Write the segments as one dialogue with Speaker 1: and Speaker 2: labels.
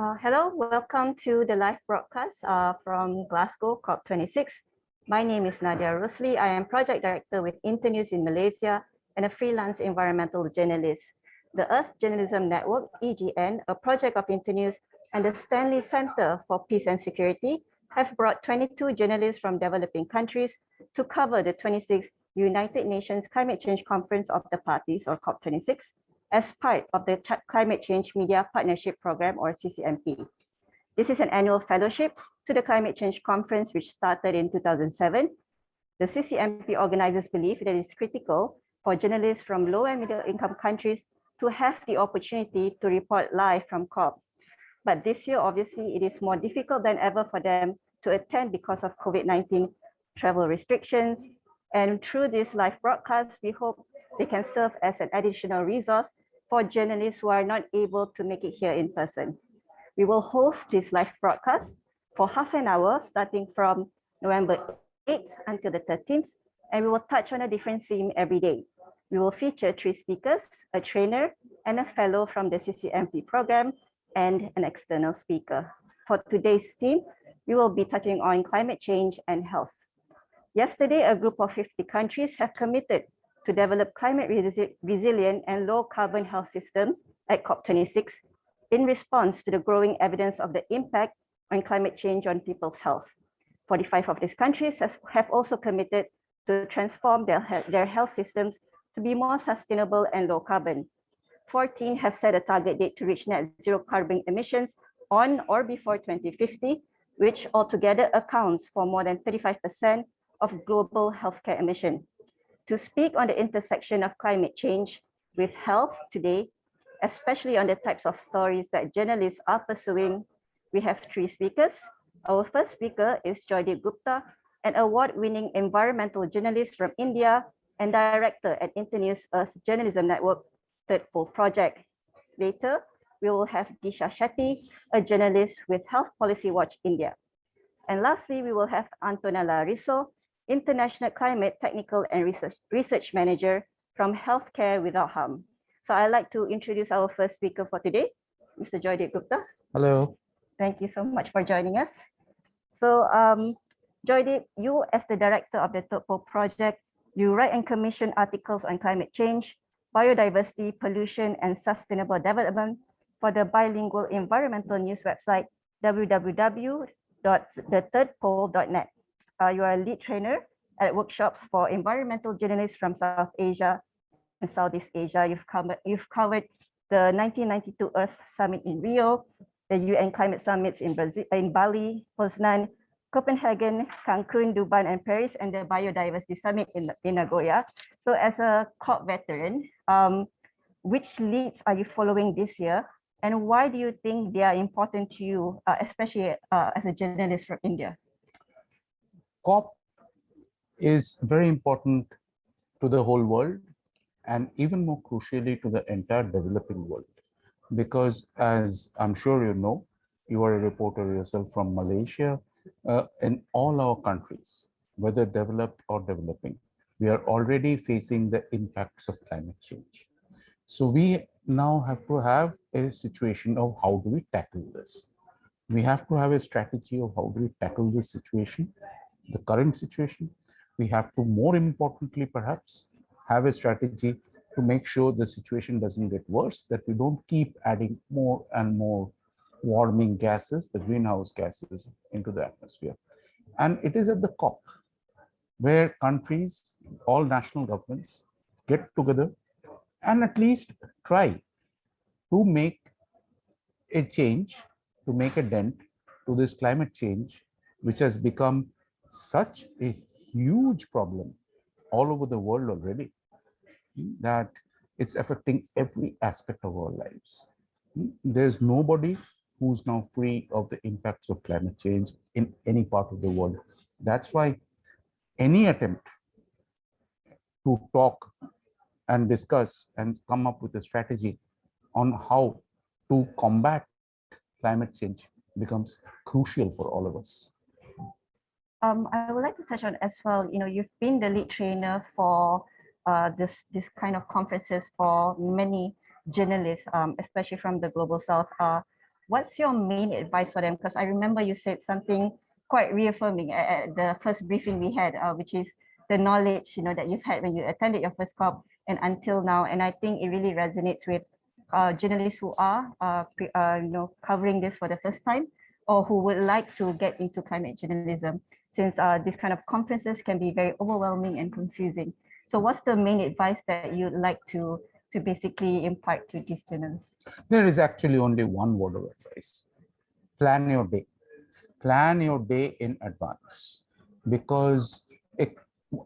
Speaker 1: Uh, hello, welcome to the live broadcast uh, from Glasgow COP26. My name is Nadia Rosli. I am project director with Internews in Malaysia and a freelance environmental journalist. The Earth Journalism Network, EJN, a project of Internews and the Stanley Center for Peace and Security have brought 22 journalists from developing countries to cover the 26th United Nations Climate Change Conference of the Parties, or COP26, as part of the Climate Change Media Partnership Program or CCMP. This is an annual fellowship to the Climate Change Conference, which started in 2007. The CCMP organizers believe that it is critical for journalists from low and middle income countries to have the opportunity to report live from COP. But this year, obviously, it is more difficult than ever for them to attend because of COVID-19 travel restrictions. And through this live broadcast, we hope they can serve as an additional resource for journalists who are not able to make it here in person. We will host this live broadcast for half an hour starting from November 8th until the 13th, and we will touch on a different theme every day. We will feature three speakers, a trainer, and a fellow from the CCMP program, and an external speaker. For today's theme, we will be touching on climate change and health. Yesterday, a group of 50 countries have committed to develop climate resi resilient and low carbon health systems at COP26 in response to the growing evidence of the impact on climate change on people's health. 45 of these countries has, have also committed to transform their, their health systems to be more sustainable and low carbon. 14 have set a target date to reach net zero carbon emissions on or before 2050, which altogether accounts for more than 35% of global healthcare emission to speak on the intersection of climate change with health today, especially on the types of stories that journalists are pursuing, we have three speakers. Our first speaker is Joydeep Gupta, an award-winning environmental journalist from India and director at Internews Earth Journalism Network Third Pole Project. Later, we will have Disha Shetty, a journalist with Health Policy Watch India. And lastly, we will have Antonella Risso, International Climate Technical and Research, Research Manager from Healthcare Without Harm. So I'd like to introduce our first speaker for today, Mr. Joydeep Gupta.
Speaker 2: Hello.
Speaker 1: Thank you so much for joining us. So um, Joydeep, you as the director of the Third Pole project, you write and commission articles on climate change, biodiversity, pollution, and sustainable development for the bilingual environmental news website, www.thethirdpole.net uh, you are a lead trainer at workshops for environmental journalists from South Asia and Southeast Asia. You've covered, you've covered the 1992 Earth Summit in Rio, the UN climate summits in, Brazil, in Bali, Poznan, Copenhagen, Cancun, Dubai, and Paris, and the Biodiversity Summit in, in Nagoya. So as a COP veteran, um, which leads are you following this year? And why do you think they are important to you, uh, especially uh, as a journalist from India?
Speaker 2: COP is very important to the whole world and even more crucially to the entire developing world. Because as I'm sure you know, you are a reporter yourself from Malaysia, uh, in all our countries, whether developed or developing, we are already facing the impacts of climate change. So we now have to have a situation of how do we tackle this? We have to have a strategy of how do we tackle this situation the current situation. We have to more importantly, perhaps, have a strategy to make sure the situation doesn't get worse, that we don't keep adding more and more warming gases, the greenhouse gases into the atmosphere. And it is at the COP where countries, all national governments get together and at least try to make a change, to make a dent to this climate change, which has become such a huge problem all over the world already hmm, that it's affecting every aspect of our lives. Hmm, there's nobody who's now free of the impacts of climate change in any part of the world. That's why any attempt to talk and discuss and come up with a strategy on how to combat climate change becomes crucial for all of us
Speaker 1: um, I would like to touch on as well, you know, you've been the lead trainer for uh, this, this kind of conferences for many journalists, um, especially from the Global South. Uh, what's your main advice for them? Because I remember you said something quite reaffirming at, the first briefing we had, uh, which is the knowledge you know that you've had when you attended your first COP and until now. And I think it really resonates with uh, journalists who are uh, pre, uh, you know covering this for the first time or who would like to get into climate journalism since uh, these kind of conferences can be very overwhelming and confusing. So what's the main advice that you'd like to, to basically impart to these students?
Speaker 2: There is actually only one word of advice. Plan your day. Plan your day in advance because it,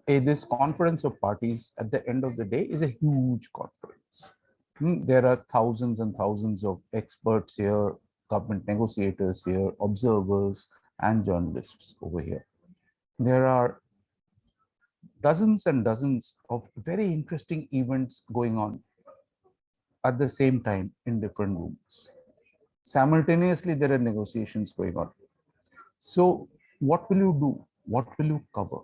Speaker 2: this conference of parties at the end of the day is a huge conference. Hmm, there are thousands and thousands of experts here, government negotiators here, observers and journalists over here there are dozens and dozens of very interesting events going on at the same time in different rooms. Simultaneously, there are negotiations going on. So what will you do? What will you cover?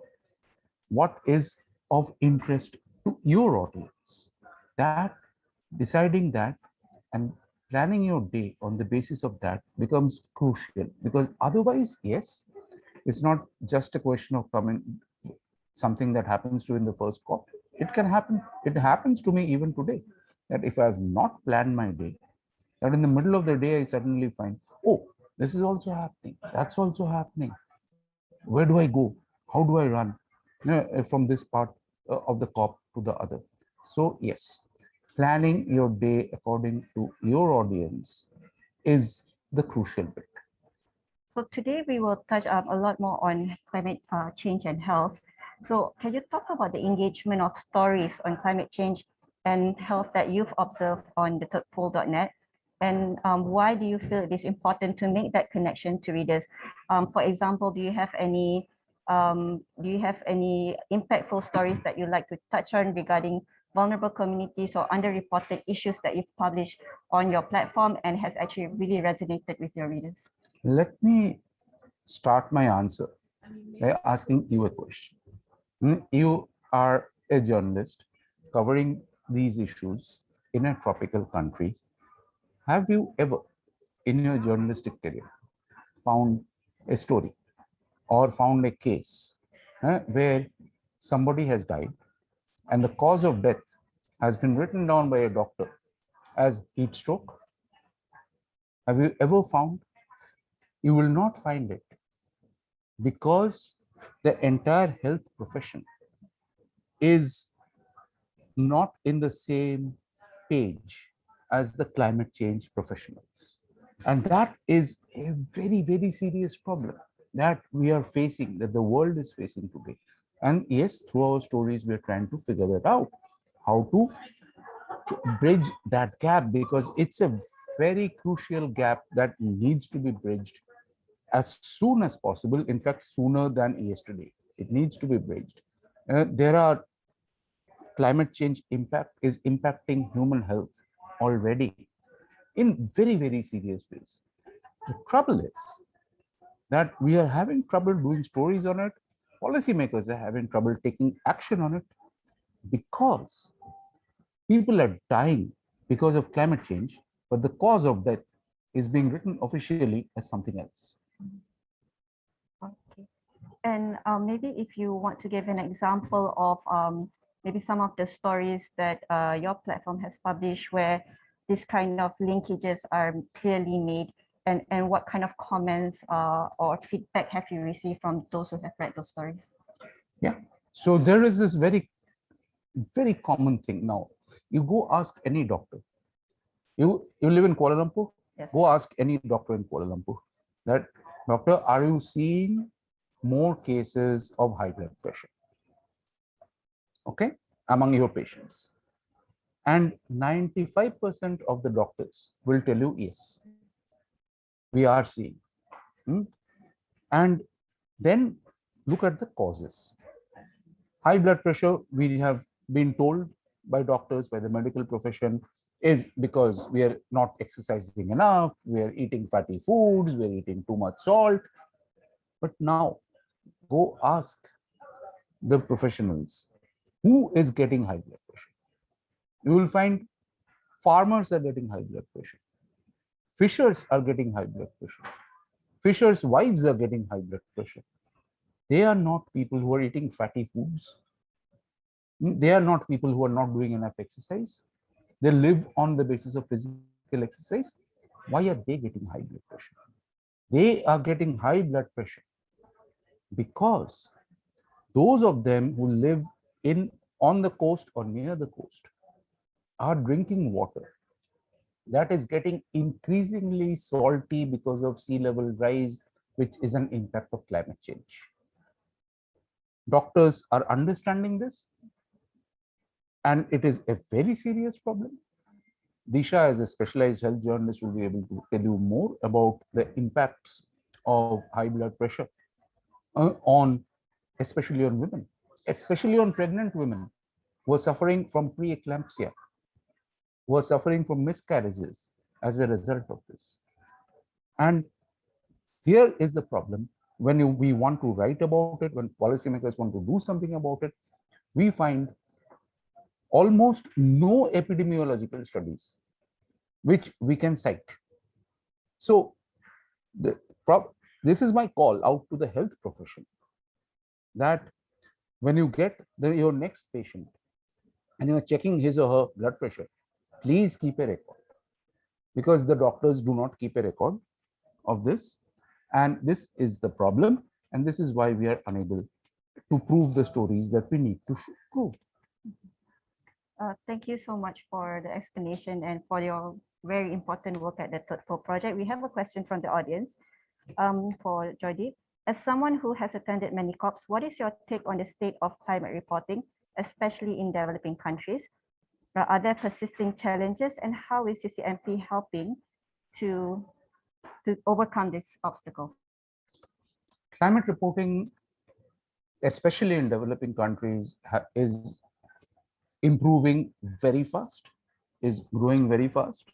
Speaker 2: What is of interest to your audience? That deciding that and planning your day on the basis of that becomes crucial because otherwise, yes, it's not just a question of coming something that happens to in the first cop. It can happen. It happens to me even today that if I have not planned my day, that in the middle of the day, I suddenly find, oh, this is also happening. That's also happening. Where do I go? How do I run uh, from this part uh, of the cop to the other? So yes, planning your day according to your audience is the crucial bit.
Speaker 1: So today we will touch um, a lot more on climate uh, change and health. So can you talk about the engagement of stories on climate change and health that you've observed on the thirdpole.net? And um, why do you feel it is important to make that connection to readers? Um, for example, do you have any um, do you have any impactful stories that you'd like to touch on regarding vulnerable communities or underreported issues that you've published on your platform and has actually really resonated with your readers?
Speaker 2: Let me start my answer by asking you a question. Hmm, you are a journalist covering these issues in a tropical country. Have you ever, in your journalistic career, found a story or found a case uh, where somebody has died and the cause of death has been written down by a doctor as heat stroke? Have you ever found you will not find it because the entire health profession is not in the same page as the climate change professionals. And that is a very, very serious problem that we are facing, that the world is facing today. And yes, through our stories, we're trying to figure that out, how to bridge that gap because it's a very crucial gap that needs to be bridged as soon as possible, in fact, sooner than yesterday. It needs to be bridged. Uh, there are climate change impact is impacting human health already in very, very serious ways. The trouble is that we are having trouble doing stories on it. Policymakers are having trouble taking action on it because people are dying because of climate change, but the cause of death is being written officially as something else.
Speaker 1: Okay. And um, maybe if you want to give an example of um, maybe some of the stories that uh, your platform has published where this kind of linkages are clearly made and, and what kind of comments uh, or feedback have you received from those who have read those stories?
Speaker 2: Yeah, so there is this very, very common thing now. You go ask any doctor. You, you live in Kuala Lumpur?
Speaker 1: Yes.
Speaker 2: Go ask any doctor in Kuala Lumpur that Doctor, are you seeing more cases of high blood pressure? Okay, among your patients. And 95% of the doctors will tell you yes, we are seeing. Hmm? And then look at the causes. High blood pressure, we have been told by doctors, by the medical profession, is because we are not exercising enough, we are eating fatty foods, we're eating too much salt. But now go ask the professionals who is getting high blood pressure. You will find farmers are getting high blood pressure. Fishers are getting high blood pressure. Fishers' wives are getting high blood pressure. They are not people who are eating fatty foods. Mm, They are not people who are not doing enough exercise. They live on the basis of physical exercise. Why are they getting high blood pressure? They are getting high blood pressure because those of them who live in on the coast or near the coast are drinking water that is getting increasingly salty because of sea level rise which is an impact of climate change doctors are understanding this and it is a very serious problem disha as a specialized health journalist will be able to tell you more about the impacts of high blood pressure uh, on especially on women, especially on pregnant women who are suffering from preeclampsia, who are suffering from miscarriages as a result of this. And here is the problem when you, we want to write about it, when policymakers want to do something about it, we find almost no epidemiological studies which we can cite. So the this is my call out to the health profession that when you get the, your next patient and you're checking his or her blood pressure, please keep a record because the doctors do not keep a record of this. And this is the problem. And this is why we are unable to prove the stories that we need to prove.
Speaker 1: Uh, thank you so much for the explanation and for your very important work at the Pole Project. We have a question from the audience um, for Joydeep. As someone who has attended many COPs, what is your take on the state of climate reporting, especially in developing countries? Uh, Are there persisting challenges and how is CCMP helping to, to overcome this obstacle?
Speaker 2: Climate reporting, especially in developing countries, is improving very fast, is growing very fast.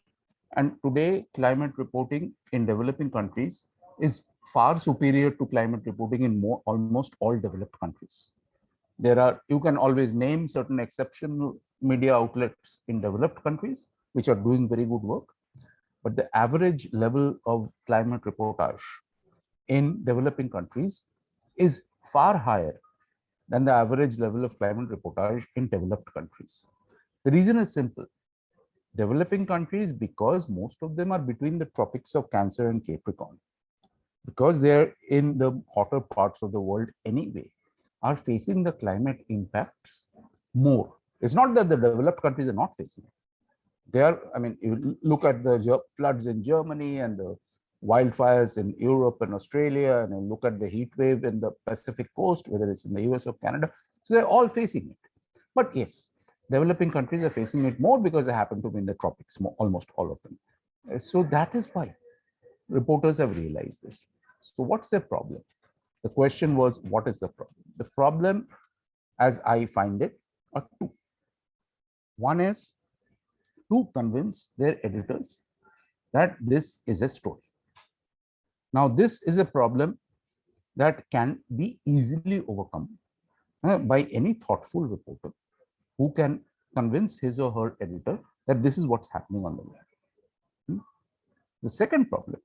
Speaker 2: And today, climate reporting in developing countries is far superior to climate reporting in more, almost all developed countries. There are, you can always name certain exceptional media outlets in developed countries, which are doing very good work. But the average level of climate reportage in developing countries is far higher than the average level of climate reportage in developed countries. The reason is simple. Developing countries, because most of them are between the tropics of Cancer and Capricorn, because they're in the hotter parts of the world anyway, are facing the climate impacts more. It's not that the developed countries are not facing it. They are, I mean, you look at the floods in Germany and the wildfires in Europe and Australia, and you look at the heat wave in the Pacific coast, whether it's in the US or Canada. So they're all facing it. But yes, developing countries are facing it more because they happen to be in the tropics, mo- almost all of them. Uh, So that is why reporters have realized this. So what's the problem? The question was, what is the problem? The problem, as I find it, are two. One is to convince their editors that this is a story. Now, this is a problem that can be easily overcome uh, by any thoughtful reporter who can convince his or her editor that this is what's happening on the ground. Hmm? The second problem,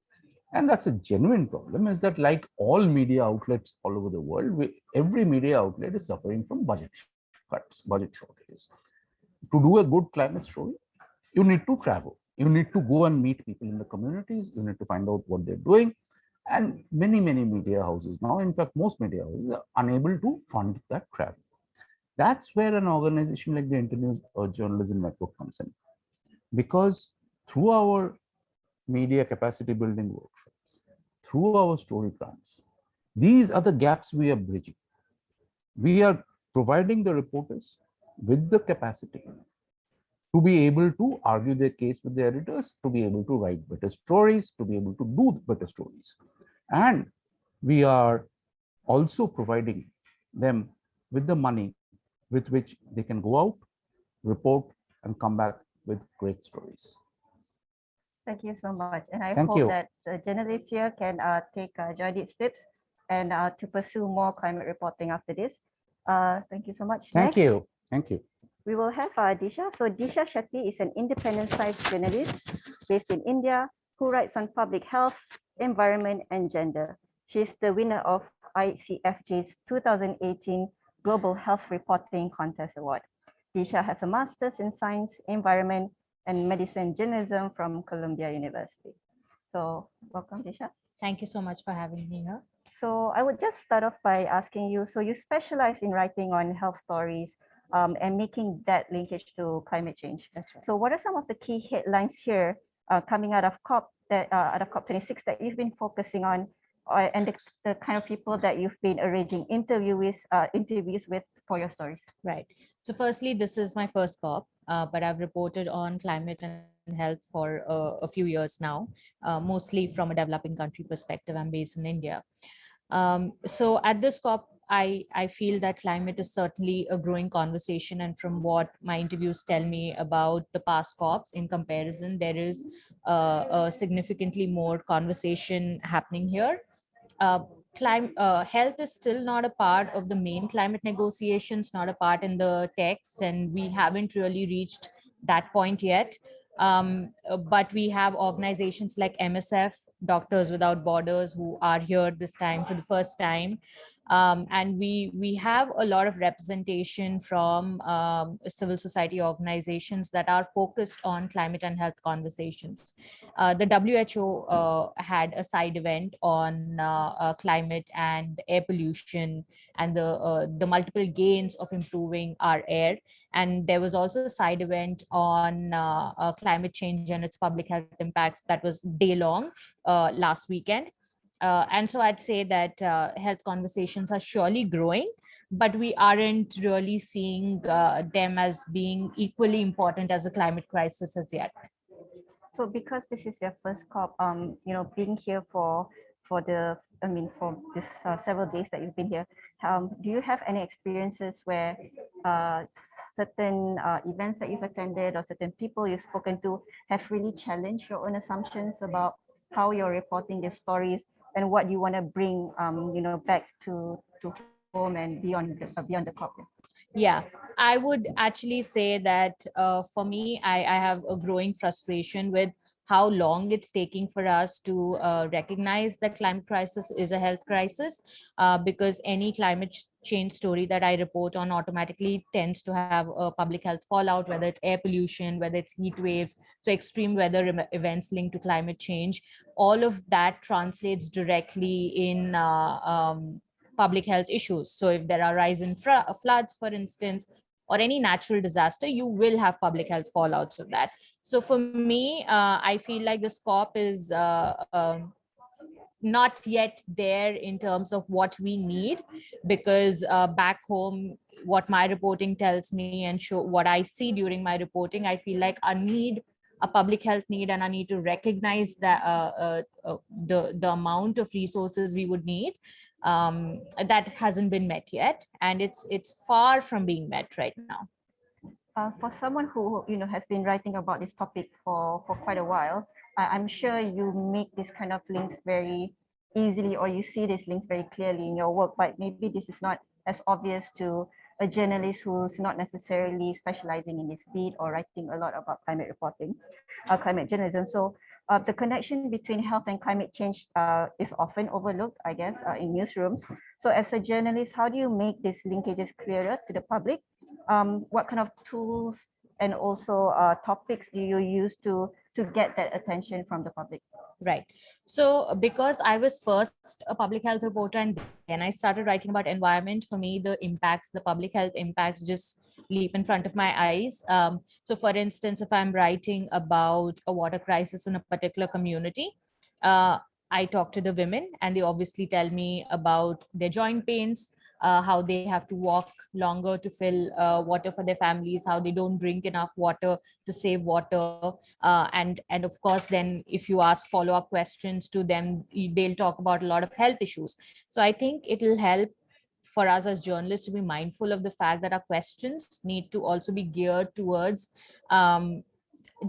Speaker 2: and that's a genuine problem, is that like all media outlets all over the world, we, every media outlet is suffering from budget cuts, budget shortages. To do a good climate story, you need to travel. You need to go and meet people in the communities. You need to find out what they're doing. And many, many media houses now, in fact, most media houses are unable to fund that travel. That's where an organization like the Internews Earth Journalism Network comes in. Because through our media capacity building workshops, through our story grants these are the gaps we are bridging. We are providing the reporters with the capacity to be able to argue their case with the editors, to be able to write better stories, to be able to do better stories. And we are also providing them with the money with which they can go out, report, and come back with great stories.
Speaker 1: Thank you so much. And I
Speaker 2: Thank
Speaker 1: hope
Speaker 2: you.
Speaker 1: that the journalists here can uh, take uh, Joydeep's tips and uh, to pursue more climate reporting after this. Uh, thank you so much.
Speaker 2: Thank
Speaker 1: Next,
Speaker 2: you. Thank you.
Speaker 1: We will have uh, Disha. So Disha Shetty is an independent science journalist based in India who writes on public health, environment, and gender. She's the winner of ICFJ's 2018 Global Health Reporting Contest Award. Disha has a master's in science, environment, and medicine journalism from Columbia University. So welcome, Disha.
Speaker 3: Thank you so much for having me here.
Speaker 1: So I would just start off by asking you, so you specialize in writing on health stories um, and making that linkage to climate change.
Speaker 3: That's right.
Speaker 1: So what are some of the key headlines here uh, coming out of COP that uh, out of COP26 that you've been focusing on uh, and the, the kind of people that you've been arranging interview with, uh, interviews with for your stories?
Speaker 3: Right. So firstly, this is my first COP, uh, but I've reported on climate and health for uh, a few years now, uh, mostly from a developing country perspective. I'm based in India. Um, so at this COP, I, I feel that climate is certainly a growing conversation. And from what my interviews tell me about the past COPs in comparison, there is uh, a significantly more conversation happening here. Uh, climate uh, health is still not a part of the main climate negotiations, not a part in the texts, and we haven't really reached that point yet. Um, but we have organizations like MSF, Doctors Without Borders, who are here this time for the first time. Um, and we we have a lot of representation from um, civil society organizations that are focused on climate and health conversations. Uh, the WHO uh, had a side event on uh, uh climate and air pollution and the uh, the multiple gains of improving our air. And there was also a side event on uh, climate change and its public health impacts that was day long last weekend. Uh, and so I'd say that uh, health conversations are surely growing, but we aren't really seeing uh, them as being equally important as a climate crisis as yet.
Speaker 1: So because this is your first COP, um, you know, being here for for the, I mean, for this uh, several days that you've been here, um, do you have any experiences where uh, certain uh, events that you've attended or certain people you've spoken to have really challenged your own assumptions about how you're reporting the stories and what do you want to bring um, you know back to to home and beyond the, uh, beyond the corporate.
Speaker 3: Yeah i would actually say that uh, for me I, I have a growing frustration with how long it's taking for us to uh, recognize that climate crisis is a health crisis uh, because any climate change story that I report on automatically tends to have a public health fallout, whether it's air pollution, whether it's heat waves, so extreme weather events linked to climate change. All of that translates directly in uh, um, public health issues. So if there are rise in floods, for instance, or any natural disaster, you will have public health fallouts of that. So for me, uh, I feel like the scope is uh, um, not yet there in terms of what we need, because uh, back home, what my reporting tells me and show what I see during my reporting, I feel like I need a public health need and I need to recognize that uh, uh, uh, the, the amount of resources we would need um, that hasn't been met yet. And it's, it's far from being met right now
Speaker 1: uh, for someone who you know has been writing about this topic for for quite a while, I, I'm sure you make this kind of links very easily, or you see these links very clearly in your work. But maybe this is not as obvious to a journalist who's not necessarily specializing in this field or writing a lot about climate reporting, uh, climate journalism. So uh, the connection between health and climate change uh, is often overlooked, I guess, uh, in newsrooms. So as a journalist, how do you make these linkages clearer to the public? Um, what kind of tools and also uh, topics do you use to to get that attention from the public?
Speaker 3: Right. So because I was first a public health reporter and then I started writing about environment, for me, the impacts, the public health impacts just leap in front of my eyes. Um, so for instance, if I'm writing about a water crisis in a particular community, uh, I talk to the women and they obviously tell me about their joint pains, uh, how they have to walk longer to fill uh, water for their families, how they don't drink enough water to save water. Uh, and, and of course, then if you ask follow-up questions to them, they'll talk about a lot of health issues. So I think it'll help for us as journalists to be mindful of the fact that our questions need to also be geared towards um,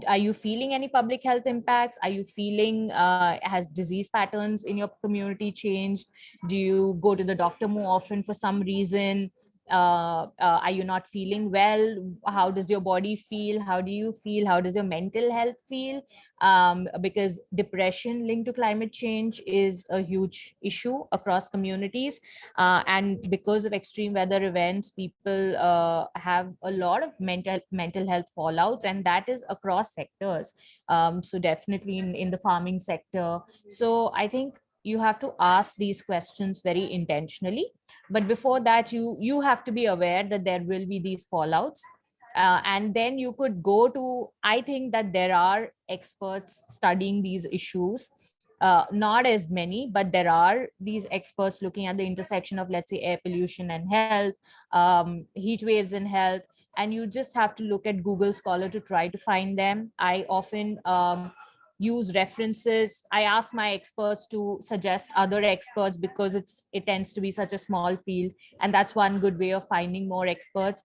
Speaker 3: are you feeling any public health impacts? Are you feeling uh, has disease patterns in your community changed? Do you go to the doctor more often for some reason uh, uh, are you not feeling well? How does your body feel? How do you feel? How does your mental health feel? Um, because depression linked to climate change is a huge issue across communities. Uh, and because of extreme weather events people uh, have a lot of mental mental health fallouts and that is across sectors. Um, so definitely in, in the farming sector. So i think you have to ask these questions very intentionally but before that you you have to be aware that there will be these fallouts. Uh, and then you could go to i think that there are experts studying these issues. Uh, not as many but there are these experts looking at the intersection of let's say air pollution and health um, heat waves and health. And you just have to look at google scholar to try to find them. I often um, use references. I ask my experts to suggest other experts because it's it tends to be such a small field. And that's one good way of finding more experts.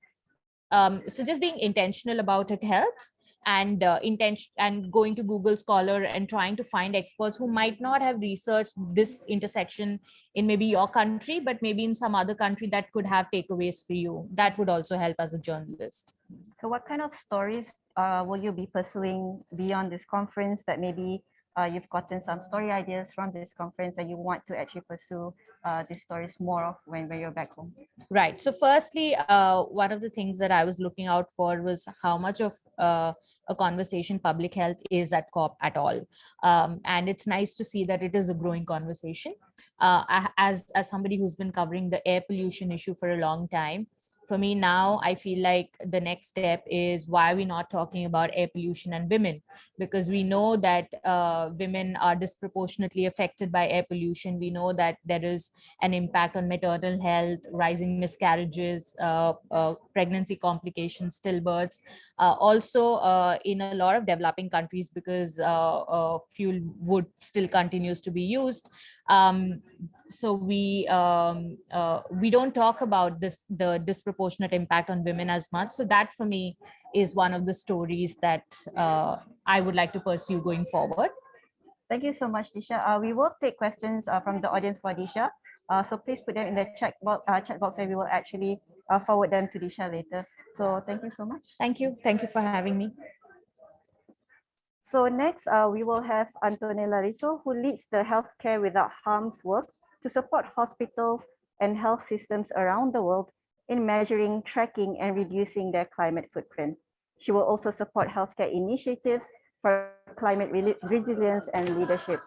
Speaker 3: Um, so just being intentional about it helps and uh, intention and going to Google Scholar and trying to find experts who might not have researched this intersection in maybe your country, but maybe in some other country that could have takeaways for you. That would also help as a journalist.
Speaker 1: So what kind of stories uh, will you be pursuing beyond this conference that maybe uh, you've gotten some story ideas from this conference and you want to actually pursue uh, these stories more of when, when you're back home?
Speaker 3: Right. So firstly, uh, one of the things that I was looking out for was how much of uh, a conversation public health is at COP at all. Um, and it's nice to see that it is a growing conversation. Uh, as, as somebody who's been covering the air pollution issue for a long time, for me now, I feel like the next step is why are we not talking about air pollution and women? Because we know that uh, women are disproportionately affected by air pollution. We know that there is an impact on maternal health, rising miscarriages, uh, uh, pregnancy complications, stillbirths. Uh, also uh, in a lot of developing countries because uh, fuel wood still continues to be used. Um, so we um, uh, we don't talk about this the disproportionate impact on women as much. So that for me is one of the stories that uh, i would like to pursue going forward.
Speaker 1: Thank you so much disha. Uh, we will take questions uh, from the audience for disha. Uh, so please put them in the chat box, uh, chat box and we will actually forward them to disha later. So thank you so much.
Speaker 3: Thank you. Thank you for having me
Speaker 1: so next, uh, we will have Antonella Risso, who leads the Healthcare Without Harm's work to support hospitals and health systems around the world in measuring, tracking, and reducing their climate footprint. She will also support healthcare initiatives for climate resilience and leadership.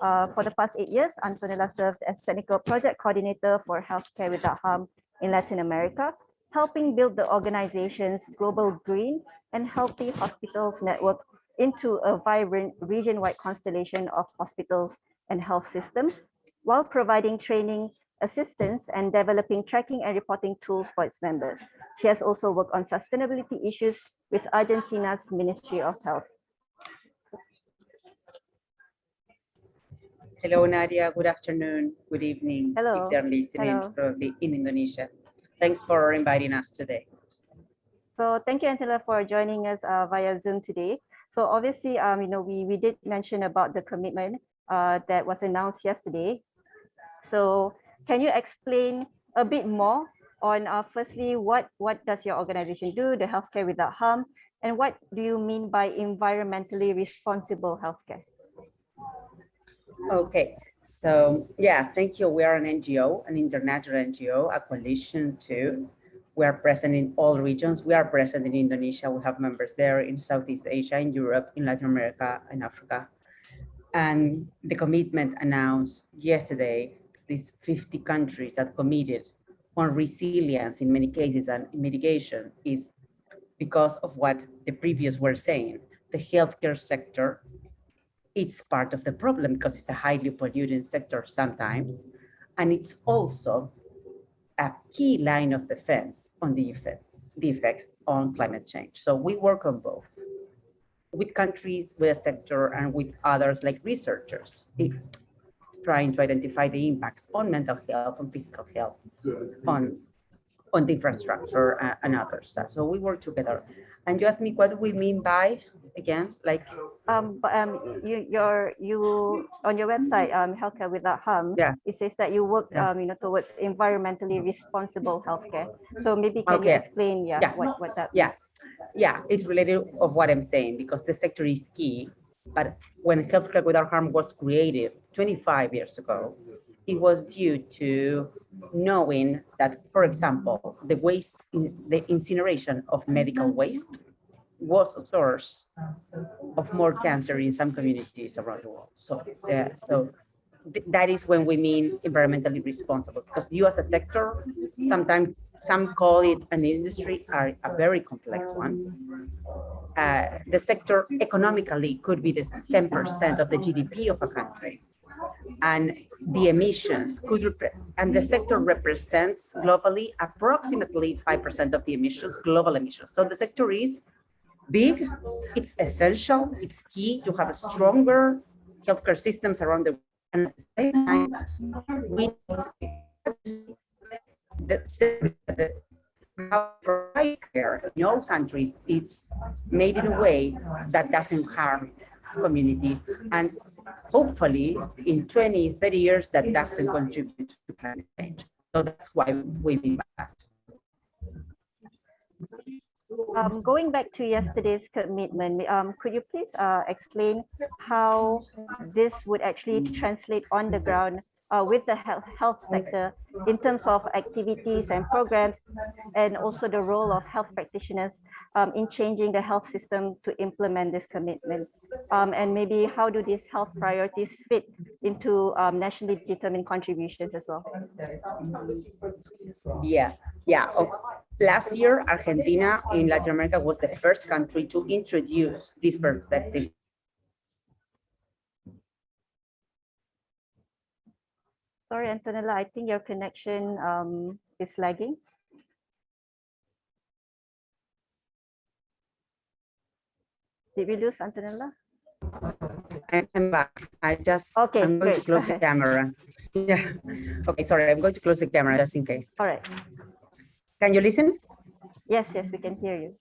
Speaker 1: Uh, for the past eight years, Antonella served as technical project coordinator for Healthcare Without Harm in Latin America, helping build the organization's global green and healthy hospitals network into a vibrant region-wide constellation of hospitals and health systems while providing training, assistance, and developing tracking and reporting tools for its members. She has also worked on sustainability issues with Argentina's Ministry of Health.
Speaker 4: Hello, Nadia. Good afternoon. Good evening.
Speaker 1: Hello.
Speaker 4: If they're listening
Speaker 1: Hello.
Speaker 4: probably in Indonesia. Thanks for inviting us today.
Speaker 1: So thank you, Antela, for joining us uh, via Zoom today. So obviously, um, you know, we, we did mention about the commitment uh, that was announced yesterday so can you explain a bit more on uh, firstly, what, what does your organization do, the Healthcare Without Harm, and what do you mean by environmentally responsible healthcare?
Speaker 4: Okay, so yeah, thank you. We are an NGO, an international NGO, a coalition too. We are present in all regions. We are present in Indonesia. We have members there in Southeast Asia, in Europe, in Latin America, in Africa. And the commitment announced yesterday these 50 countries that committed on resilience in many cases and mitigation is because of what the previous were saying. The healthcare sector, it's part of the problem because it's a highly polluting sector sometimes. And it's also a key line of defense on the effect, the effects on climate change. So we work on both with countries, with a sector, and with others like researchers. If trying to identify the impacts on mental health, on physical health, on on the infrastructure uh, and others. So we work together. And you asked me what we mean by, again, like,
Speaker 1: Um, um, you, your, you, on your website, um, Healthcare Without Harm.
Speaker 4: Yeah.
Speaker 1: It says that you work,
Speaker 4: Yeah.
Speaker 1: um, you know, towards environmentally responsible healthcare. So maybe can you explain, yeah,
Speaker 4: Yeah.
Speaker 1: what, what that?
Speaker 4: Yeah. yeah, it's related of what I'm saying because the sector is key. But when Healthcare Without Harm was created 25 years ago, it was due to knowing that, for example, the waste, the incineration of medical waste was a source of more cancer in some communities around the world. So, yeah, so th- that is when we mean environmentally responsible, because you as a sector, sometimes some call it an industry, are a very complex one. Uh, the sector economically could be the 10% of the GDP of a country. And the emissions could, and the sector represents globally approximately 5% of the emissions, global emissions. So the sector is big, it's essential, it's key to have stronger healthcare systems around the world. and at the same time, we the provide care in all countries, it's made in a way that doesn't harm communities. And hopefully in 20, 30 years, that doesn't contribute to climate change. So that's why we that.
Speaker 1: Um, going back to yesterday's commitment, um, could you please uh, explain how this would actually translate on the ground uh, with the health, sector in terms of activities and programs, and also the role of health practitioners um, in changing the health system to implement this commitment? Um, and maybe how do these health priorities fit into um, nationally determined contributions as well?
Speaker 4: Yeah, yeah. Oh, Last year, Argentina in Latin America was the first country to introduce this perspective
Speaker 1: Sorry, Antonella, I think your connection um, is lagging. Did we lose Antonella?
Speaker 4: I'm back. I just,
Speaker 1: Okay,
Speaker 4: I'm going to close the camera. Yeah. Okay, sorry, I'm going to close the camera just in case.
Speaker 1: All right.
Speaker 4: Can you listen?
Speaker 1: Yes, yes, we can hear you.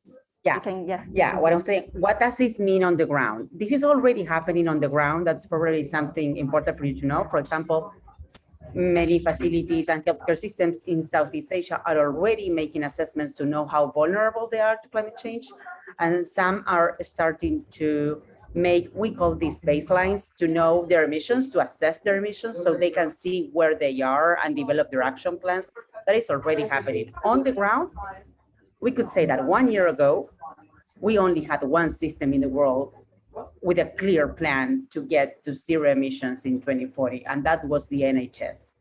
Speaker 4: Yeah.
Speaker 1: You can, yes.
Speaker 4: Yeah, what I'm saying, what does this mean on the ground? This is already happening on the ground. That's probably something important for you to know. For example, many facilities and healthcare systems in Southeast Asia are already making assessments to know how vulnerable they are to climate change. And some are starting to make, we call these baselines, to know their emissions, to assess their emissions, so they can see where they are and develop their action plans. That is already happening. On the ground, we could say that one year ago, we only had one system in the world with a clear plan to get to zero emissions in 2040, and that was the NHS.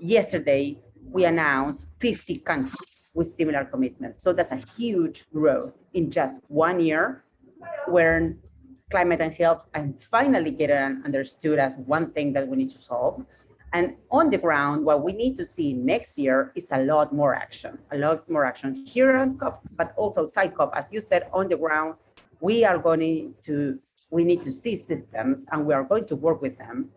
Speaker 4: Yesterday, we announced 50 countries with similar commitments. So that's a huge growth in just one year, where climate and health and finally get understood as one thing that we need to solve. And on the ground, what we need to see next year is a lot more action, a lot more action here on COP, but also outside COP. As you said, on the ground, we are going to, we need to see systems and we are going to work with them,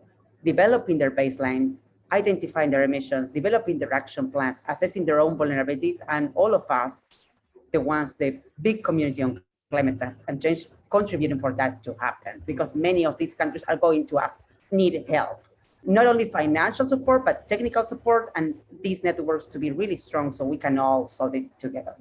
Speaker 4: developing their baseline, identifying their emissions, developing their action plans, assessing their own vulnerabilities, and all of us, the ones, the big community on climate and change, contributing for that to happen, because many of these countries are going to us, need help not only financial support, but technical support and these networks to be really strong so we can all solve it together.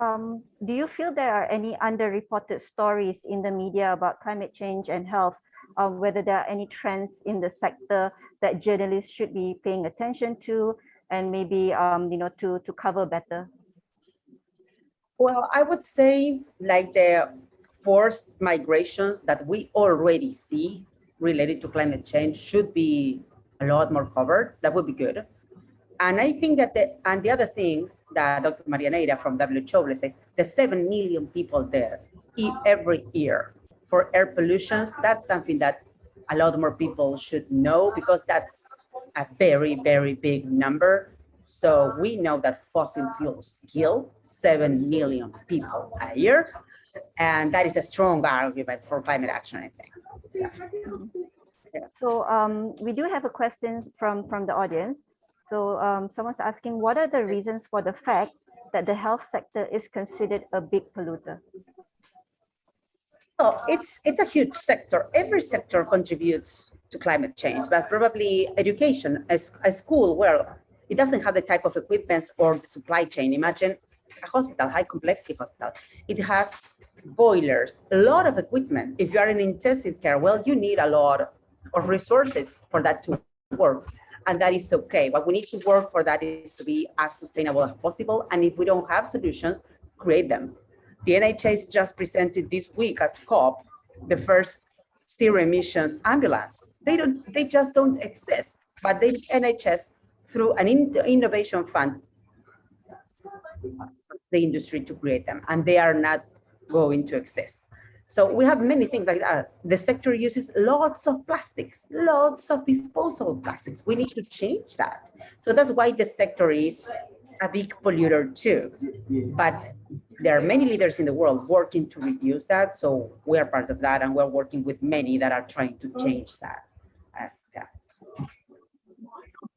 Speaker 1: Um, do you feel there are any underreported stories in the media about climate change and health? Uh, whether there are any trends in the sector that journalists should be paying attention to and maybe um, you know to to cover better?
Speaker 4: Well, I would say like the forced migrations that we already see related to climate change should be a lot more covered. That would be good. And I think that the, and the other thing that Dr. Maria Neira from WHO says, the 7 million people there every year for air pollution, that's something that a lot more people should know because that's a very, very big number. So we know that fossil fuels kill 7 million people a year. And that is a strong argument for climate action, I think.
Speaker 1: So um, we do have a question from from the audience. So um, someone's asking, what are the reasons for the fact that the health sector is considered a big polluter?
Speaker 4: Oh, it's it's a huge sector. Every sector contributes to climate change, but probably education, a, a school, well, it doesn't have the type of equipment or the supply chain. Imagine a hospital, high complexity hospital. It has boilers, a lot of equipment. If you are in intensive care, well, you need a lot of resources for that to work. And that is okay. What we need to work for that is to be as sustainable as possible. And if we don't have solutions, create them. The NHS just presented this week at COP the first zero emissions ambulance. They don't, they just don't exist. But the NHS, through an in innovation fund, the industry to create them, and they are not going to exist. So we have many things like that. The sector uses lots of plastics, lots of disposable plastics. We need to change that. So that's why the sector is a big polluter too. But there are many leaders in the world working to reduce that. So we are part of that and we're working with many that are trying to change that. Uh, yeah.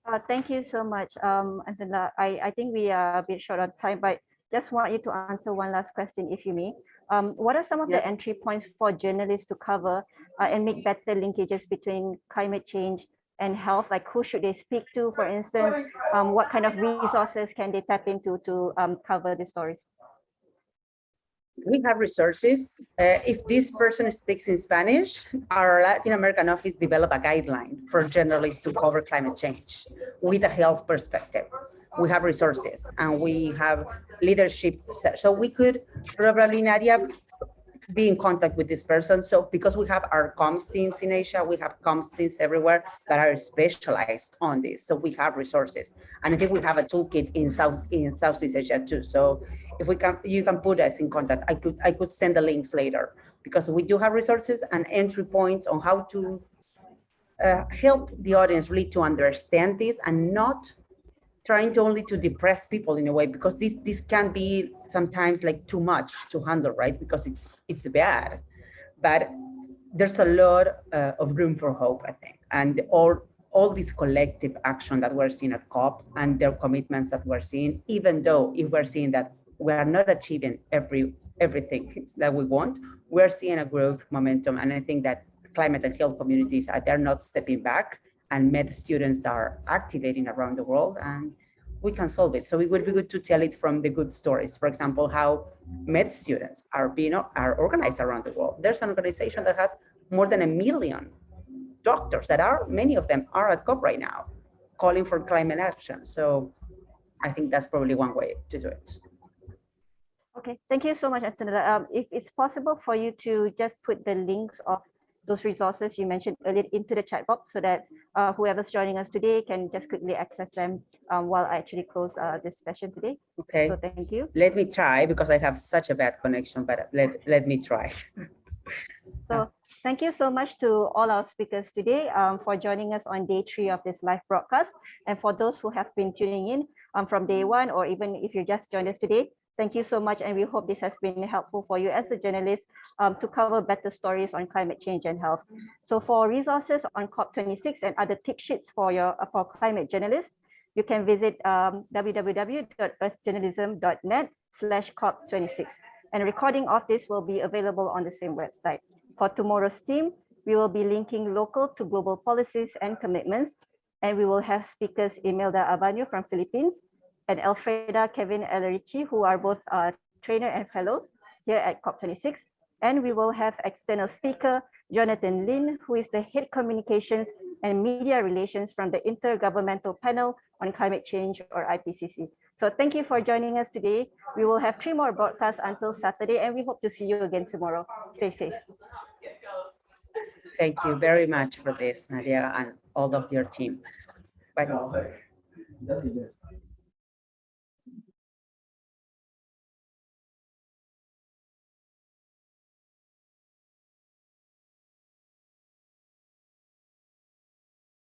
Speaker 1: Uh, thank you so much, um, Angela. I, I think we are a bit short on time, but just want you to answer one last question, if you may. Um, what are some of
Speaker 4: Yeah.
Speaker 1: the entry points for journalists to cover uh, and make better linkages between climate change and health? Like who should they speak to, for instance? Um, what kind of resources can they tap into to um, cover the stories?
Speaker 4: We have resources. Uh, if this person speaks in Spanish, our Latin American office developed a guideline for journalists to cover climate change with a health perspective. We have resources and we have leadership. So we could probably, Nadia, be in contact with this person. So because we have our comms teams in Asia, we have comms teams everywhere that are specialized on this. So we have resources. And I think we have a toolkit in South in Southeast Asia too. So if we can, you can put us in contact. I could I could send the links later because we do have resources and entry points on how to uh, help the audience really to understand this and not trying to only to depress people in a way because this this can be sometimes like too much to handle right? Because it's it's bad. But there's a lot uh, of room for hope i think. And all all this collective action that we're seeing at cop and their commitments that we're seeing even though if we're seeing that we are not achieving every everything that we want we're seeing a growth momentum and i think that climate and health communities are they're not stepping back and med students are activating around the world and we can solve it. So it would be good to tell it from the good stories. For example, how med students are being are organized around the world. There's an organization that has more than a million doctors that are, many of them are at COP right now, calling for climate action. So I think that's probably one way to do it.
Speaker 1: Okay, thank you so much, Antonella. Um, if it's possible for you to just put the links of those resources you mentioned earlier into the chat box so that uh, whoever's joining us today can just quickly access them um, while I actually close uh, this session today.
Speaker 4: Okay,
Speaker 1: So thank you.
Speaker 4: let me try because I have such a bad connection, but let, let me try.
Speaker 1: So thank you so much to all our speakers today um, for joining us on day three of this live broadcast. And for those who have been tuning in um, from day one, or even if you just joined us today, thank you so much. And we hope this has been helpful for you as a journalist um, to cover better stories on climate change and health. So for resources on COP26 and other tip sheets for your for climate journalists, you can visit um, www.earthjournalism.net slash COP26. And a recording of this will be available on the same website. For tomorrow's team, we will be linking local to global policies and commitments. And we will have speakers Imelda Abano from Philippines and Alfreda Kevin Elerici, who are both uh, trainer and fellows here at COP26. And we will have external speaker Jonathan Lynn, who is the head communications and media relations from the Intergovernmental Panel on Climate Change or IPCC. So thank you for joining us today. We will have three more broadcasts until Saturday, and we hope to see you again tomorrow. Stay safe.
Speaker 4: Thank you very much for this, Nadia, and all of your team. Bye.